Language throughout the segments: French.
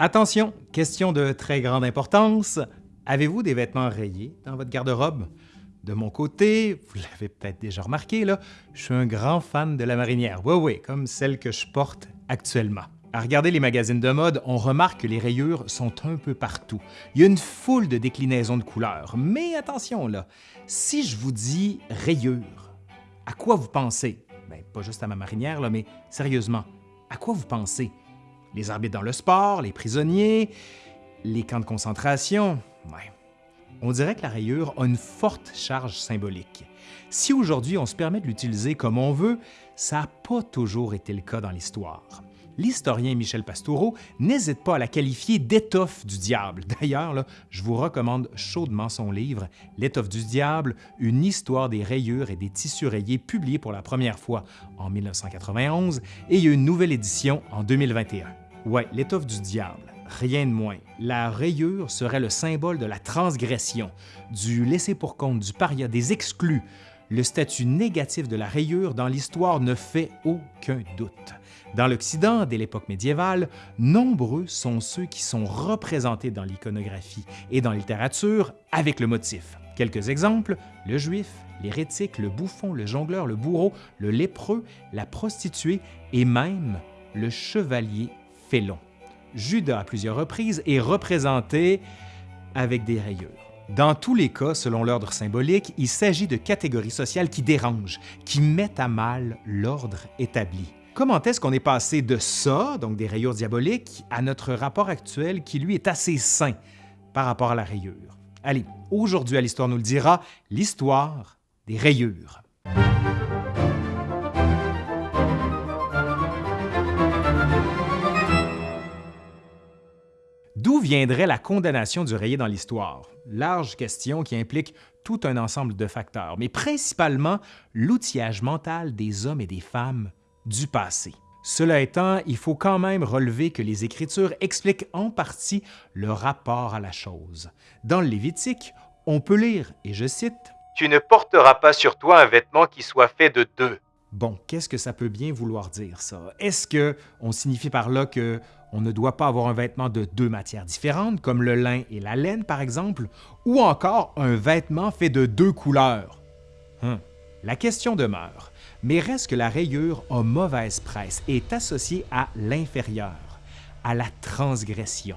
Attention, question de très grande importance. Avez-vous des vêtements rayés dans votre garde-robe? De mon côté, vous l'avez peut-être déjà remarqué, là, je suis un grand fan de la marinière. Oui, oui, comme celle que je porte actuellement. À regarder les magazines de mode, on remarque que les rayures sont un peu partout. Il y a une foule de déclinaisons de couleurs. Mais attention là, si je vous dis rayures, à quoi vous pensez? Bien, pas juste à ma marinière, là, mais sérieusement, à quoi vous pensez? Les arbitres dans le sport, les prisonniers, les camps de concentration? On dirait que la rayure a une forte charge symbolique. Si aujourd'hui on se permet de l'utiliser comme on veut, ça n'a pas toujours été le cas dans l'histoire. L'historien Michel Pastoureau n'hésite pas à la qualifier d'étoffe du diable. D'ailleurs, je vous recommande chaudement son livre L'étoffe du diable, une histoire des rayures et des tissus rayés, publié pour la première fois en 1991 et une nouvelle édition en 2021. Ouais, l'étoffe du diable rien de moins. La rayure serait le symbole de la transgression, du laisser pour compte, du paria, des exclus. Le statut négatif de la rayure dans l'histoire ne fait aucun doute. Dans l'Occident, dès l'époque médiévale, nombreux sont ceux qui sont représentés dans l'iconographie et dans la littérature avec le motif. Quelques exemples, le juif, l'hérétique, le bouffon, le jongleur, le bourreau, le lépreux, la prostituée et même le chevalier félon. Judas à plusieurs reprises est représenté avec des rayures. Dans tous les cas, selon l'ordre symbolique, il s'agit de catégories sociales qui dérangent, qui mettent à mal l'ordre établi. Comment est-ce qu'on est passé de ça, donc des rayures diaboliques, à notre rapport actuel qui, lui, est assez sain par rapport à la rayure? Allez, aujourd'hui à l'Histoire nous le dira, l'histoire des rayures. D'où viendrait la condamnation du rayé dans l'histoire? Large question qui implique tout un ensemble de facteurs, mais principalement l'outillage mental des hommes et des femmes du passé. Cela étant, il faut quand même relever que les Écritures expliquent en partie le rapport à la chose. Dans le Lévitique, on peut lire, et je cite, « Tu ne porteras pas sur toi un vêtement qui soit fait de deux. » Bon, qu'est-ce que ça peut bien vouloir dire, ça? Est-ce que on signifie par là que on ne doit pas avoir un vêtement de deux matières différentes, comme le lin et la laine par exemple, ou encore un vêtement fait de deux couleurs. Hum, la question demeure, mais reste que la rayure a mauvaise presse est associée à l'inférieur, à la transgression.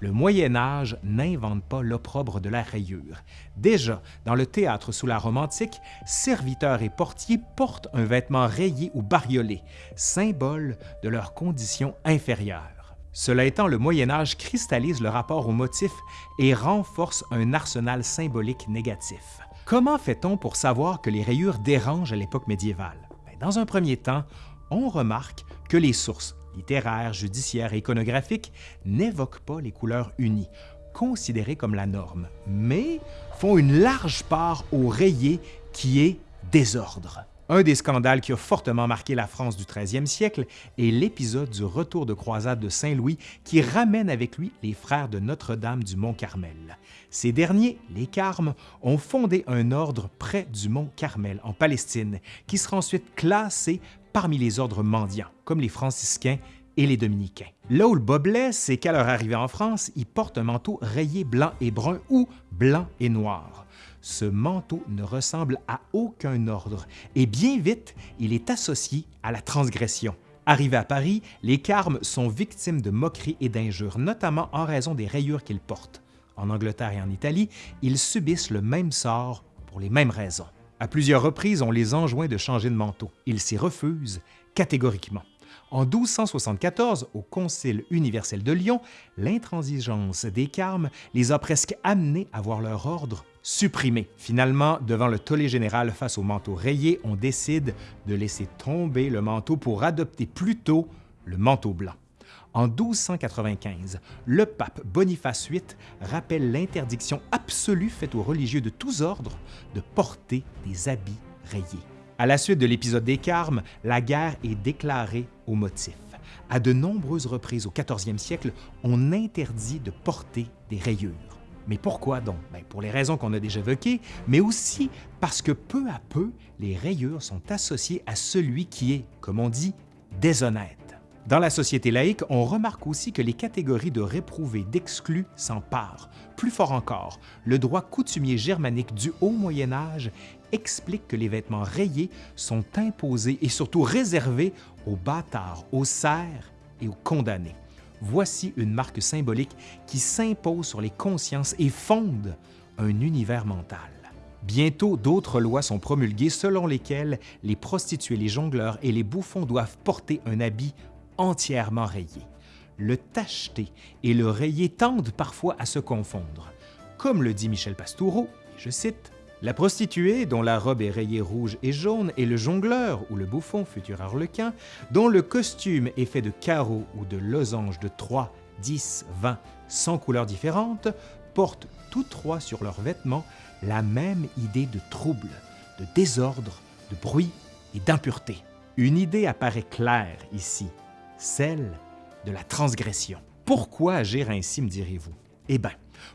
Le Moyen Âge n'invente pas l'opprobre de la rayure. Déjà, dans le théâtre sous la Rome antique, serviteurs et portiers portent un vêtement rayé ou bariolé, symbole de leur condition inférieure. Cela étant, le Moyen Âge cristallise le rapport au motif et renforce un arsenal symbolique négatif. Comment fait-on pour savoir que les rayures dérangent à l'époque médiévale? Ben, dans un premier temps, on remarque que les sources littéraires, judiciaires et iconographiques n'évoquent pas les couleurs unies, considérées comme la norme, mais font une large part au rayé qui est désordre. Un des scandales qui a fortement marqué la France du 13e siècle est l'épisode du retour de croisade de Saint-Louis qui ramène avec lui les frères de Notre-Dame du Mont-Carmel. Ces derniers, les Carmes, ont fondé un ordre près du Mont Carmel en Palestine qui sera ensuite classé parmi les ordres mendiants, comme les franciscains et les dominicains. Là où le bas c'est qu'à leur arrivée en France, ils portent un manteau rayé blanc et brun ou blanc et noir ce manteau ne ressemble à aucun ordre et bien vite, il est associé à la transgression. Arrivés à Paris, les Carmes sont victimes de moqueries et d'injures, notamment en raison des rayures qu'ils portent. En Angleterre et en Italie, ils subissent le même sort pour les mêmes raisons. À plusieurs reprises, on les enjoint de changer de manteau. Ils s'y refusent catégoriquement. En 1274, au Concile universel de Lyon, l'intransigeance des Carmes les a presque amenés à voir leur ordre supprimé. Finalement, devant le tollé général face au manteau rayé, on décide de laisser tomber le manteau pour adopter plutôt le manteau blanc. En 1295, le pape Boniface VIII rappelle l'interdiction absolue faite aux religieux de tous ordres de porter des habits rayés. À la suite de l'épisode des Carmes, la guerre est déclarée au motif. À de nombreuses reprises au 14e siècle, on interdit de porter des rayures. Mais pourquoi donc? Ben, pour les raisons qu'on a déjà évoquées, mais aussi parce que peu à peu, les rayures sont associées à celui qui est, comme on dit, déshonnête. Dans la société laïque, on remarque aussi que les catégories de réprouvés, d'exclus s'emparent. Plus fort encore, le droit coutumier germanique du haut Moyen Âge explique que les vêtements rayés sont imposés et surtout réservés aux bâtards, aux serfs et aux condamnés. Voici une marque symbolique qui s'impose sur les consciences et fonde un univers mental. Bientôt, d'autres lois sont promulguées selon lesquelles les prostituées, les jongleurs et les bouffons doivent porter un habit entièrement rayé. Le tacheté et le rayé tendent parfois à se confondre. Comme le dit Michel Pastoureau, je cite, la prostituée, dont la robe est rayée rouge et jaune, et le jongleur ou le bouffon, futur harlequin, dont le costume est fait de carreaux ou de losanges de 3, 10, 20, 100 couleurs différentes, portent tous trois sur leurs vêtements la même idée de trouble, de désordre, de bruit et d'impureté. Une idée apparaît claire ici, celle de la transgression. Pourquoi agir ainsi, me direz-vous? Eh bien,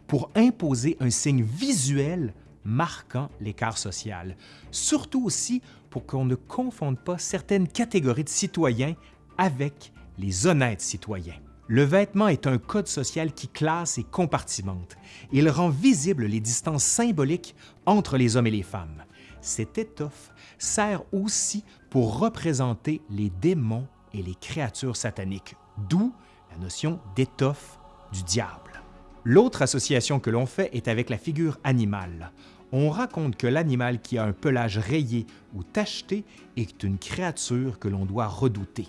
pour imposer un signe visuel marquant l'écart social, surtout aussi pour qu'on ne confonde pas certaines catégories de citoyens avec les honnêtes citoyens. Le vêtement est un code social qui classe et compartimente. Il rend visibles les distances symboliques entre les hommes et les femmes. Cette étoffe sert aussi pour représenter les démons et les créatures sataniques, d'où la notion d'étoffe du diable. L'autre association que l'on fait est avec la figure animale. On raconte que l'animal qui a un pelage rayé ou tacheté est une créature que l'on doit redouter.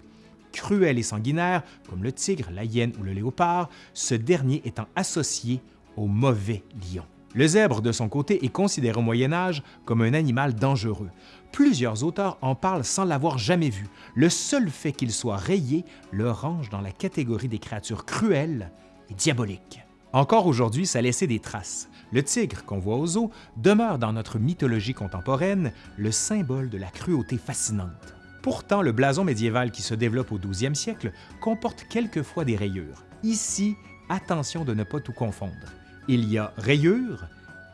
Cruel et sanguinaire, comme le tigre, la hyène ou le léopard, ce dernier étant associé au mauvais lion. Le zèbre, de son côté, est considéré au Moyen Âge comme un animal dangereux. Plusieurs auteurs en parlent sans l'avoir jamais vu. Le seul fait qu'il soit rayé le range dans la catégorie des créatures cruelles et diaboliques. Encore aujourd'hui, ça laissait des traces. Le tigre qu'on voit aux eaux demeure dans notre mythologie contemporaine le symbole de la cruauté fascinante. Pourtant, le blason médiéval qui se développe au 12e siècle comporte quelquefois des rayures. Ici, attention de ne pas tout confondre. Il y a rayures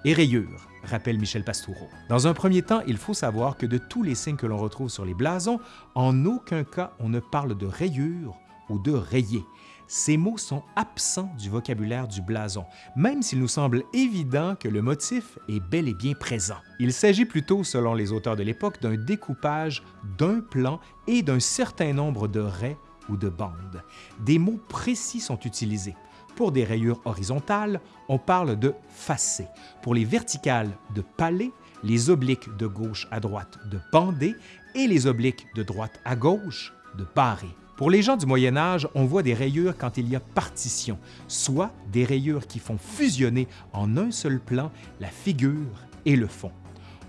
et rayures, rappelle Michel Pastoureau. Dans un premier temps, il faut savoir que de tous les signes que l'on retrouve sur les blasons, en aucun cas on ne parle de rayures ou de rayés. Ces mots sont absents du vocabulaire du blason, même s'il nous semble évident que le motif est bel et bien présent. Il s'agit plutôt, selon les auteurs de l'époque, d'un découpage d'un plan et d'un certain nombre de raies ou de bandes. Des mots précis sont utilisés. Pour des rayures horizontales, on parle de facé. Pour les verticales, de palais, les obliques de gauche à droite, de bandé et les obliques de droite à gauche, de barré. Pour les gens du Moyen Âge, on voit des rayures quand il y a partition, soit des rayures qui font fusionner en un seul plan la figure et le fond.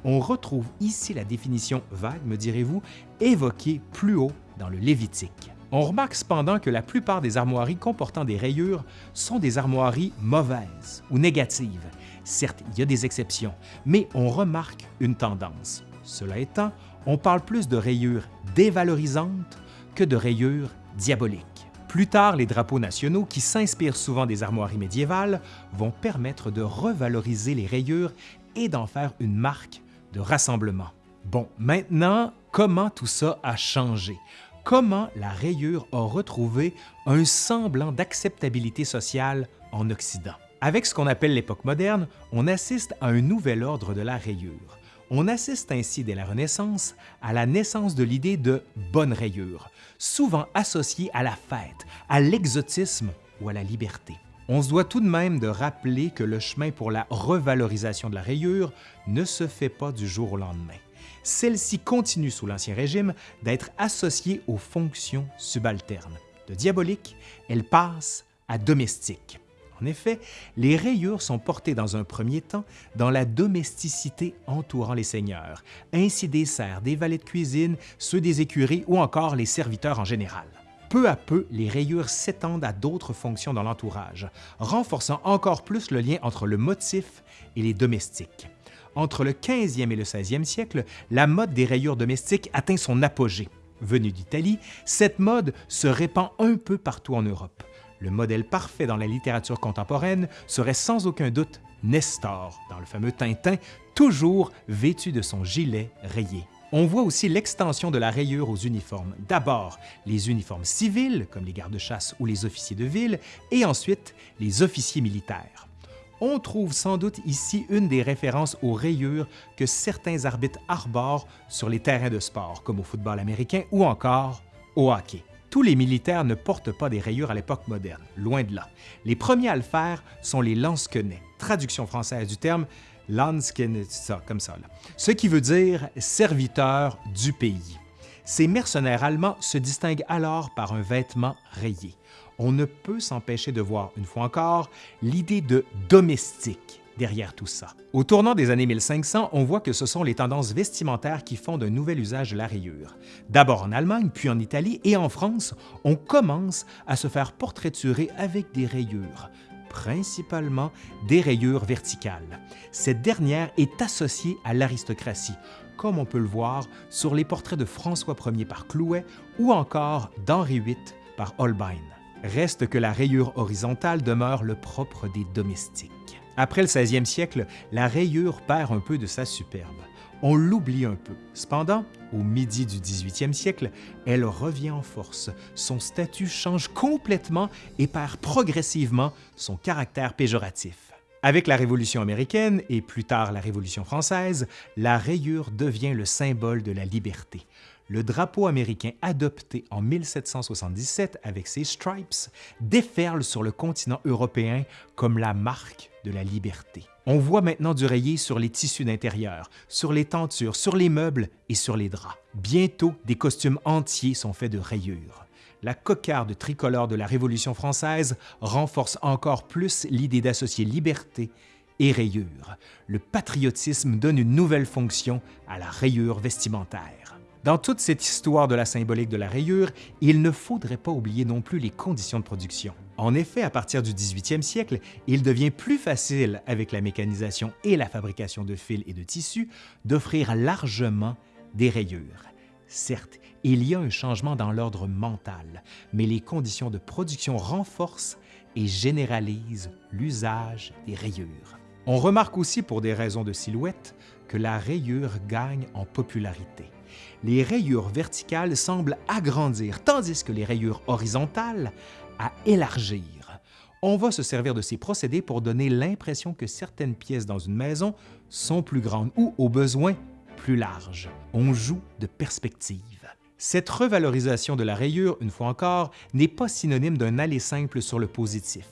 On retrouve ici la définition vague, me direz-vous, évoquée plus haut dans le Lévitique. On remarque cependant que la plupart des armoiries comportant des rayures sont des armoiries mauvaises ou négatives. Certes, il y a des exceptions, mais on remarque une tendance. Cela étant, on parle plus de rayures dévalorisantes que de rayures diaboliques. Plus tard, les drapeaux nationaux, qui s'inspirent souvent des armoiries médiévales, vont permettre de revaloriser les rayures et d'en faire une marque de rassemblement. Bon, maintenant, comment tout ça a changé? Comment la rayure a retrouvé un semblant d'acceptabilité sociale en Occident? Avec ce qu'on appelle l'époque moderne, on assiste à un nouvel ordre de la rayure. On assiste ainsi dès la Renaissance à la naissance de l'idée de bonne rayure, souvent associée à la fête, à l'exotisme ou à la liberté. On se doit tout de même de rappeler que le chemin pour la revalorisation de la rayure ne se fait pas du jour au lendemain. Celle-ci continue sous l'Ancien Régime d'être associée aux fonctions subalternes. De diabolique, elle passe à domestique. En effet, les rayures sont portées dans un premier temps dans la domesticité entourant les seigneurs, ainsi des serfs, des valets de cuisine, ceux des écuries ou encore les serviteurs en général. Peu à peu, les rayures s'étendent à d'autres fonctions dans l'entourage, renforçant encore plus le lien entre le motif et les domestiques. Entre le 15e et le 16e siècle, la mode des rayures domestiques atteint son apogée. Venue d'Italie, cette mode se répand un peu partout en Europe. Le modèle parfait dans la littérature contemporaine serait sans aucun doute Nestor, dans le fameux Tintin, toujours vêtu de son gilet rayé. On voit aussi l'extension de la rayure aux uniformes. D'abord, les uniformes civils, comme les gardes-chasse ou les officiers de ville, et ensuite les officiers militaires. On trouve sans doute ici une des références aux rayures que certains arbitres arborent sur les terrains de sport, comme au football américain ou encore au hockey. Tous les militaires ne portent pas des rayures à l'époque moderne, loin de là. Les premiers à le faire sont les lansquenets, traduction française du terme Landsken, ça, comme ça, ce qui veut dire serviteur du pays. Ces mercenaires allemands se distinguent alors par un vêtement rayé on ne peut s'empêcher de voir, une fois encore, l'idée de domestique derrière tout ça. Au tournant des années 1500, on voit que ce sont les tendances vestimentaires qui font d'un nouvel usage de la rayure. D'abord en Allemagne, puis en Italie et en France, on commence à se faire portraiturer avec des rayures, principalement des rayures verticales. Cette dernière est associée à l'aristocratie, comme on peut le voir sur les portraits de François Ier par Clouet ou encore d'Henri VIII par Holbein. Reste que la rayure horizontale demeure le propre des domestiques. Après le 16e siècle, la rayure perd un peu de sa superbe. On l'oublie un peu. Cependant, au midi du 18e siècle, elle revient en force. Son statut change complètement et perd progressivement son caractère péjoratif. Avec la Révolution américaine et plus tard la Révolution française, la rayure devient le symbole de la liberté le drapeau américain adopté en 1777 avec ses stripes déferle sur le continent européen comme la marque de la liberté. On voit maintenant du rayé sur les tissus d'intérieur, sur les tentures, sur les meubles et sur les draps. Bientôt, des costumes entiers sont faits de rayures. La cocarde tricolore de la Révolution française renforce encore plus l'idée d'associer liberté et rayure. Le patriotisme donne une nouvelle fonction à la rayure vestimentaire. Dans toute cette histoire de la symbolique de la rayure, il ne faudrait pas oublier non plus les conditions de production. En effet, à partir du 18e siècle, il devient plus facile, avec la mécanisation et la fabrication de fils et de tissus, d'offrir largement des rayures. Certes, il y a un changement dans l'ordre mental, mais les conditions de production renforcent et généralisent l'usage des rayures. On remarque aussi, pour des raisons de silhouette, que la rayure gagne en popularité les rayures verticales semblent agrandir, tandis que les rayures horizontales à élargir. On va se servir de ces procédés pour donner l'impression que certaines pièces dans une maison sont plus grandes ou, au besoin, plus larges. On joue de perspective. Cette revalorisation de la rayure, une fois encore, n'est pas synonyme d'un aller simple sur le positif.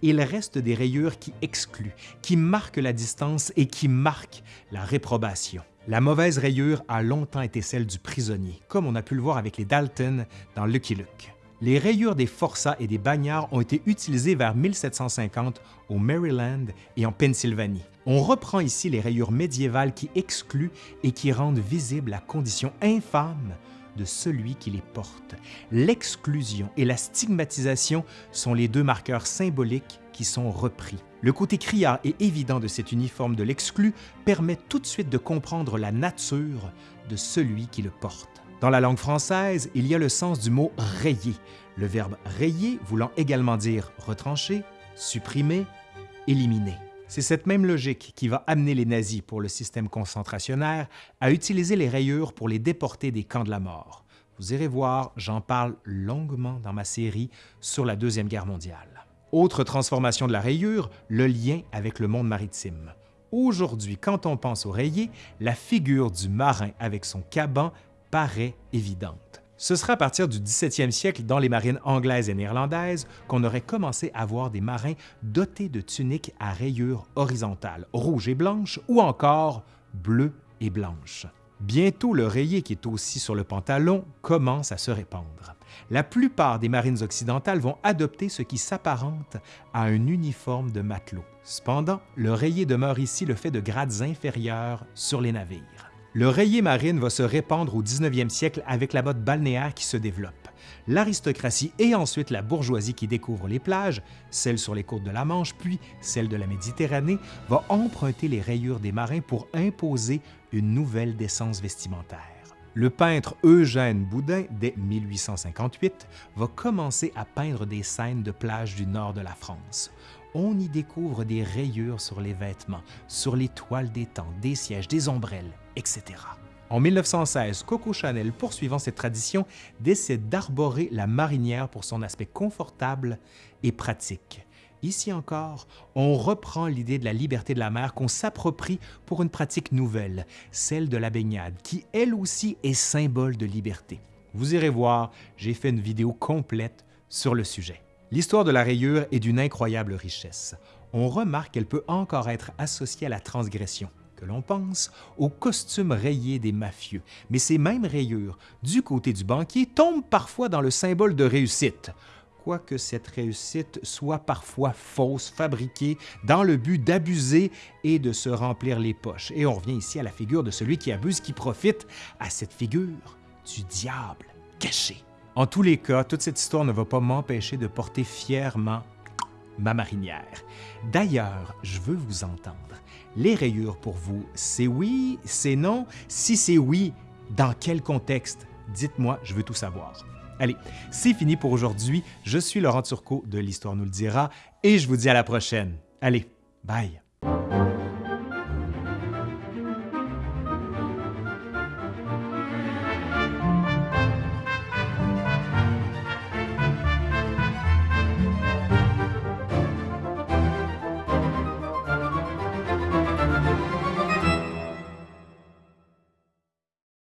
Il reste des rayures qui excluent, qui marquent la distance et qui marquent la réprobation. La mauvaise rayure a longtemps été celle du prisonnier, comme on a pu le voir avec les Dalton dans Lucky Luke. Les rayures des forçats et des bagnards ont été utilisées vers 1750 au Maryland et en Pennsylvanie. On reprend ici les rayures médiévales qui excluent et qui rendent visible la condition infâme de celui qui les porte. L'exclusion et la stigmatisation sont les deux marqueurs symboliques qui sont repris. Le côté criard et évident de cet uniforme de l'exclu permet tout de suite de comprendre la nature de celui qui le porte. Dans la langue française, il y a le sens du mot rayer, le verbe rayer voulant également dire retrancher, supprimer, éliminer. C'est cette même logique qui va amener les nazis pour le système concentrationnaire à utiliser les rayures pour les déporter des camps de la mort. Vous irez voir, j'en parle longuement dans ma série sur la Deuxième Guerre mondiale. Autre transformation de la rayure, le lien avec le monde maritime. Aujourd'hui, quand on pense au rayé, la figure du marin avec son caban paraît évidente. Ce sera à partir du 17e siècle dans les marines anglaises et néerlandaises qu'on aurait commencé à voir des marins dotés de tuniques à rayures horizontales, rouges et blanches ou encore bleues et blanches. Bientôt, le rayé qui est aussi sur le pantalon commence à se répandre la plupart des marines occidentales vont adopter ce qui s'apparente à un uniforme de matelot. Cependant, le rayé demeure ici le fait de grades inférieurs sur les navires. Le rayé marine va se répandre au 19e siècle avec la mode balnéaire qui se développe. L'aristocratie et ensuite la bourgeoisie qui découvre les plages, celles sur les côtes de la Manche puis celles de la Méditerranée, va emprunter les rayures des marins pour imposer une nouvelle décence vestimentaire. Le peintre Eugène Boudin, dès 1858, va commencer à peindre des scènes de plage du nord de la France. On y découvre des rayures sur les vêtements, sur les toiles des tentes, des sièges, des ombrelles, etc. En 1916, Coco Chanel, poursuivant cette tradition, décide d'arborer la marinière pour son aspect confortable et pratique. Ici encore, on reprend l'idée de la liberté de la mer qu'on s'approprie pour une pratique nouvelle, celle de la baignade, qui elle aussi est symbole de liberté. Vous irez voir, j'ai fait une vidéo complète sur le sujet. L'histoire de la rayure est d'une incroyable richesse. On remarque qu'elle peut encore être associée à la transgression, l'on pense au costume rayé des mafieux. Mais ces mêmes rayures, du côté du banquier, tombent parfois dans le symbole de réussite quoique cette réussite soit parfois fausse, fabriquée dans le but d'abuser et de se remplir les poches. Et on revient ici à la figure de celui qui abuse, qui profite, à cette figure du diable caché. En tous les cas, toute cette histoire ne va pas m'empêcher de porter fièrement ma marinière. D'ailleurs, je veux vous entendre. Les rayures pour vous, c'est oui, c'est non? Si c'est oui, dans quel contexte? Dites-moi, je veux tout savoir. Allez, c'est fini pour aujourd'hui. Je suis Laurent Turcot de l'Histoire nous le dira et je vous dis à la prochaine. Allez, bye!